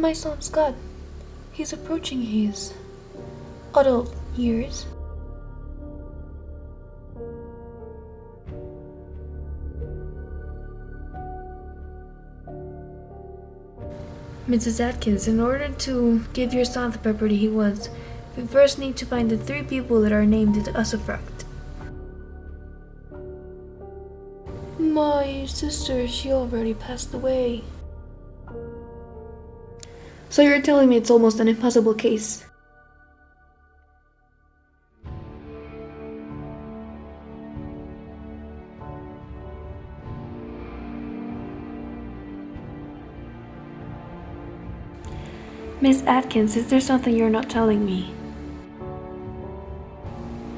my son Scott. He's approaching his adult years. Mrs. Atkins, in order to give your son the property he wants, we first need to find the three people that are named in the usufruct. My sister, she already passed away. So you're telling me it's almost an impossible case? Miss Atkins, is there something you're not telling me?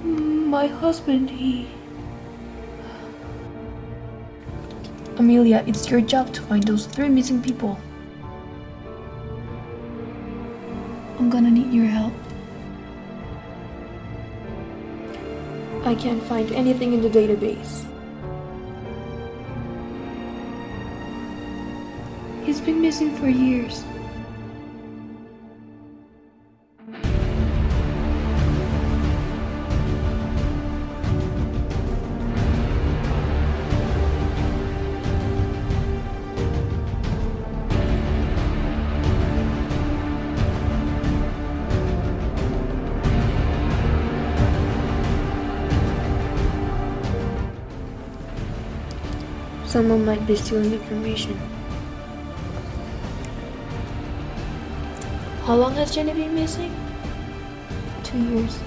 My husband, he. Amelia, it's your job to find those three missing people. I'm gonna need your help. I can't find anything in the database. He's been missing for years. Someone might be stealing information. How long has Jenny been missing? Two years.